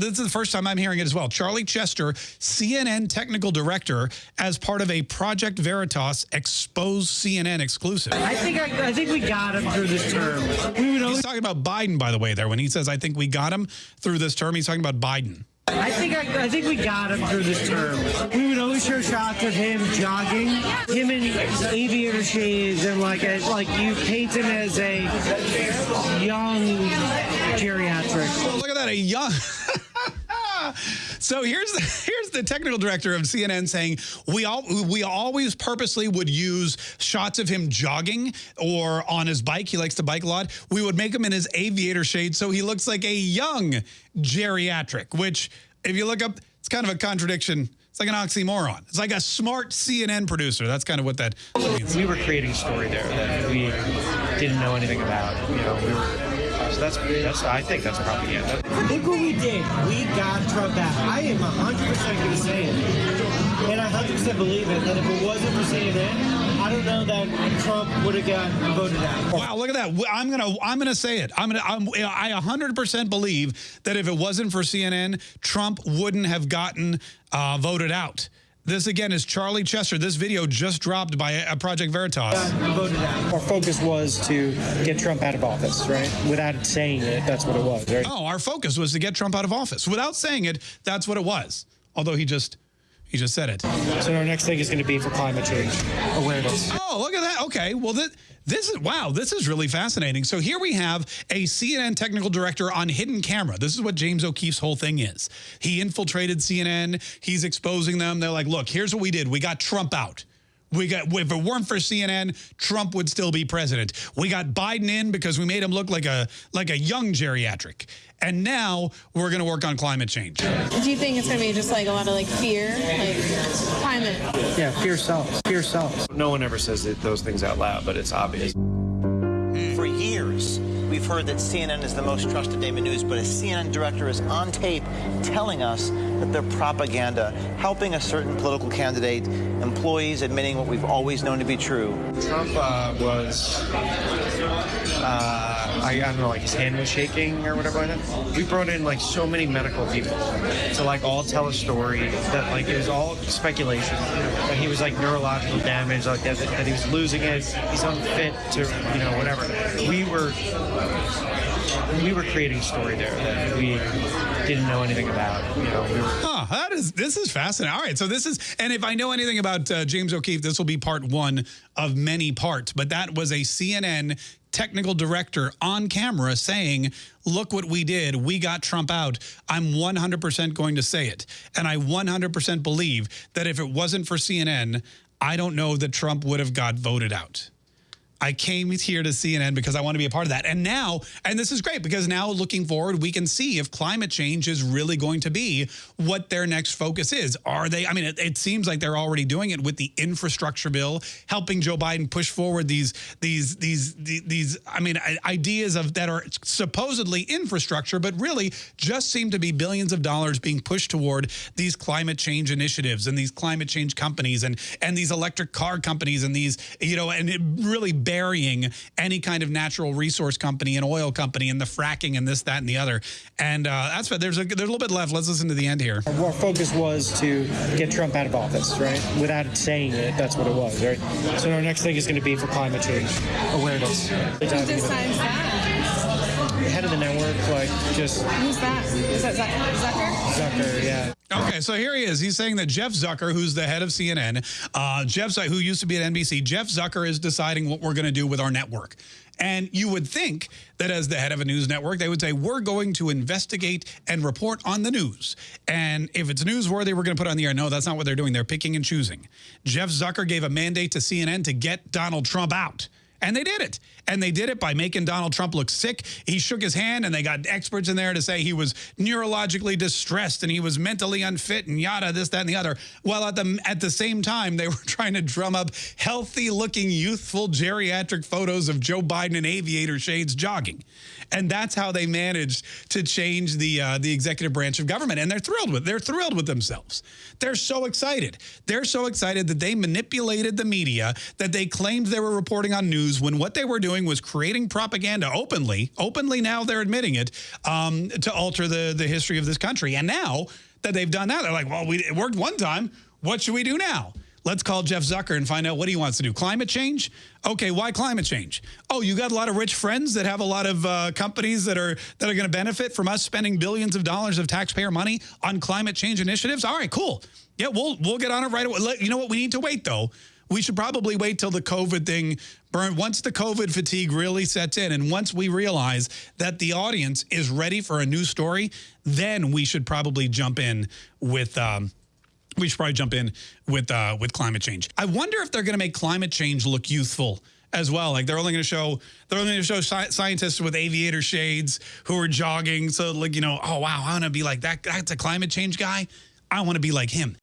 this is the first time I'm hearing it as well. Charlie Chester, CNN technical director, as part of a Project Veritas exposed CNN exclusive. I think I, I think we got him through this term. We would He's talking about Biden, by the way, there. When he says, I think we got him through this term, he's talking about Biden. I think I, I think we got him through this term. We would always show shots of him jogging, him in aviator shades, and like a, like you paint him as a young geriatric. Look at that, a young. so here's the, here's the technical director of CNN saying we all we always purposely would use shots of him jogging or on his bike. He likes to bike a lot. We would make him in his aviator shade so he looks like a young geriatric. Which, if you look up, it's kind of a contradiction. It's like an oxymoron. It's like a smart CNN producer. That's kind of what that means. We were creating a story there that we didn't know anything about. You know, we were. So that's that's. I think that's propaganda. Look what we did. We got Trump out. I am 100% going to say it. And I 100% believe it, that if it wasn't for CNN, I don't know that Trump would have gotten voted out. Wow, look at that. I'm going to I'm going to say it. I'm going to I'm, I 100% believe that if it wasn't for CNN, Trump wouldn't have gotten uh, voted out. This again is Charlie Chester. This video just dropped by a Project Veritas. Our focus was to get Trump out of office, right? Without saying it, that's what it was, right? Oh, our focus was to get Trump out of office. Without saying it, that's what it was. Although he just he just said it. So our next thing is going to be for climate change awareness. Oh, look at that. Okay. Well, this, this is, wow, this is really fascinating. So here we have a CNN technical director on hidden camera. This is what James O'Keefe's whole thing is. He infiltrated CNN. He's exposing them. They're like, look, here's what we did. We got Trump out. We got if it weren't for CNN, Trump would still be president. We got Biden in because we made him look like a like a young geriatric. And now we're going to work on climate change. Do you think it's going to be just like a lot of like fear, like climate? Yeah, fear sells. Fear sells. No one ever says it, those things out loud, but it's obvious. Hmm. For years, we've heard that CNN is the most trusted name in news, but a CNN director is on tape telling us that they're propaganda, helping a certain political candidate, employees admitting what we've always known to be true. Trump uh, was, uh, I, I don't know, like his hand was shaking or whatever like. We brought in like so many medical people to like all tell a story that like it was all speculation. That he was like neurological damage, like that, that he was losing it, he's unfit to, you know, whatever. We were we were creating a story there that we didn't know anything about. You know, we were. Huh, that is this is fascinating. All right, so this is, and if I know anything about uh, James O'Keefe, this will be part one of many parts. But that was a CNN technical director on camera saying, look what we did. We got Trump out. I'm 100% going to say it. And I 100% believe that if it wasn't for CNN, I don't know that Trump would have got voted out. I came here to CNN because I want to be a part of that. And now, and this is great because now looking forward, we can see if climate change is really going to be what their next focus is. Are they, I mean, it, it seems like they're already doing it with the infrastructure bill, helping Joe Biden push forward these, these, these, these, these I mean, ideas of that are supposedly infrastructure, but really just seem to be billions of dollars being pushed toward these climate change initiatives and these climate change companies and, and these electric car companies and these, you know, and it really burying any kind of natural resource company and oil company and the fracking and this, that, and the other. And uh, that's what there's a, there's a little bit left. Let's listen to the end here. Our focus was to get Trump out of office, right? Without saying it, that's what it was, right? So our next thing is going to be for climate change awareness. Who decides that? The head of the network, like just Who's that? Is that Zucker? Zucker? Zucker, yeah. Okay, so here he is. He's saying that Jeff Zucker, who's the head of CNN, uh, Jeff Zucker, who used to be at NBC, Jeff Zucker is deciding what we're going to do with our network. And you would think that as the head of a news network, they would say, we're going to investigate and report on the news. And if it's newsworthy, we're going to put it on the air. No, that's not what they're doing. They're picking and choosing. Jeff Zucker gave a mandate to CNN to get Donald Trump out. And they did it. And they did it by making Donald Trump look sick. He shook his hand and they got experts in there to say he was neurologically distressed and he was mentally unfit and yada, this, that, and the other. While at the, at the same time, they were trying to drum up healthy looking, youthful, geriatric photos of Joe Biden in aviator shades jogging. And that's how they managed to change the uh, the executive branch of government. And they're thrilled with they're thrilled with themselves. They're so excited. They're so excited that they manipulated the media, that they claimed they were reporting on news news when what they were doing was creating propaganda openly. Openly now they're admitting it um, to alter the the history of this country. And now that they've done that, they're like, well, we, it worked one time. What should we do now? Let's call Jeff Zucker and find out what he wants to do. Climate change? Okay, why climate change? Oh, you got a lot of rich friends that have a lot of uh, companies that are that are going to benefit from us spending billions of dollars of taxpayer money on climate change initiatives. All right, cool. Yeah, we'll we'll get on it right away. You know what? We need to wait though. We should probably wait till the COVID thing burn. Once the COVID fatigue really sets in, and once we realize that the audience is ready for a new story, then we should probably jump in with. Um, we should probably jump in with uh, with climate change. I wonder if they're going to make climate change look youthful as well. Like they're only going to show they're only going to show sci scientists with aviator shades who are jogging. So like you know, oh wow, I want to be like that. That's a climate change guy. I want to be like him.